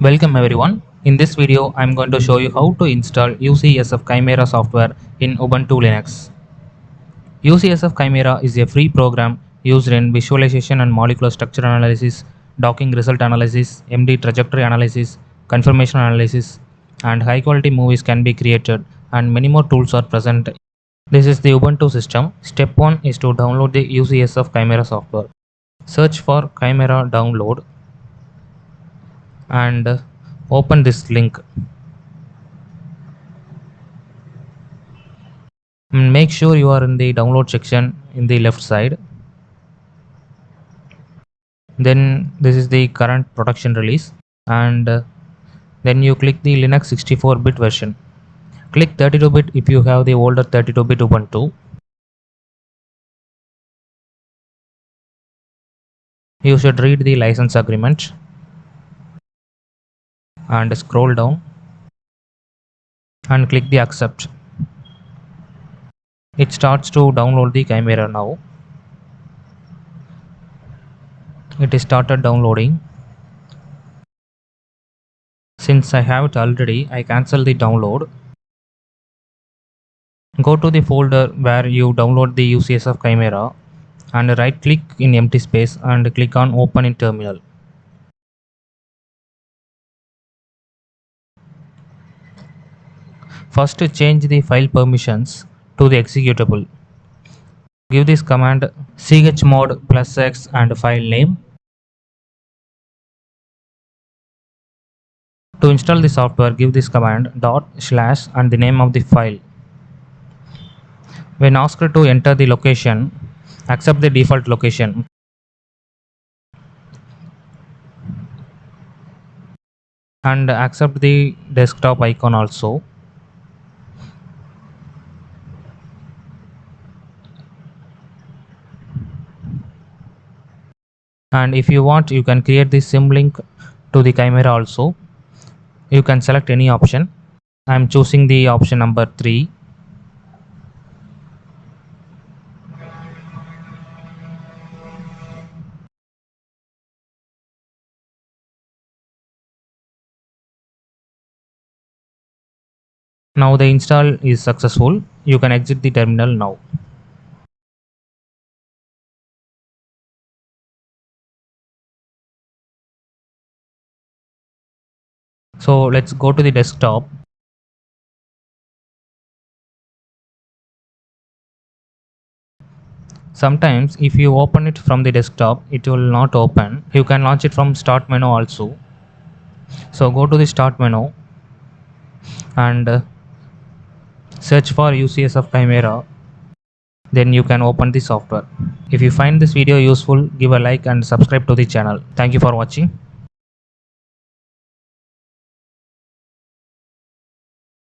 Welcome everyone. In this video, I'm going to show you how to install UCSF Chimera software in Ubuntu Linux. UCSF Chimera is a free program used in visualization and molecular structure analysis, docking result analysis, MD trajectory analysis, confirmation analysis, and high quality movies can be created and many more tools are present. This is the Ubuntu system. Step 1 is to download the UCSF Chimera software. Search for Chimera download and open this link. Make sure you are in the download section in the left side. Then this is the current production release. And uh, then you click the linux 64 bit version. Click 32 bit if you have the older 32 bit ubuntu. You should read the license agreement and scroll down and click the accept. It starts to download the chimera now. It is started downloading. Since I have it already I cancel the download. Go to the folder where you download the UCSF Chimera and right click in empty space and click on open in terminal First change the file permissions to the executable. Give this command chmod plus x and file name. To install the software, give this command dot slash and the name of the file. When asked to enter the location, accept the default location. And accept the desktop icon also. And if you want you can create the symlink to the chimera also. You can select any option. I am choosing the option number 3 now the install is successful. You can exit the terminal now so let's go to the desktop. Sometimes if you open it from the desktop it will not open. You can launch it from start menu also. So go to the start menu and uh, search for UCS UCSF Chimera. Then you can open the software. If you find this video useful give a like and subscribe to the channel. Thank you for watching